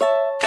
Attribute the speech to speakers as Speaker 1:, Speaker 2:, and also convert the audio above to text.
Speaker 1: you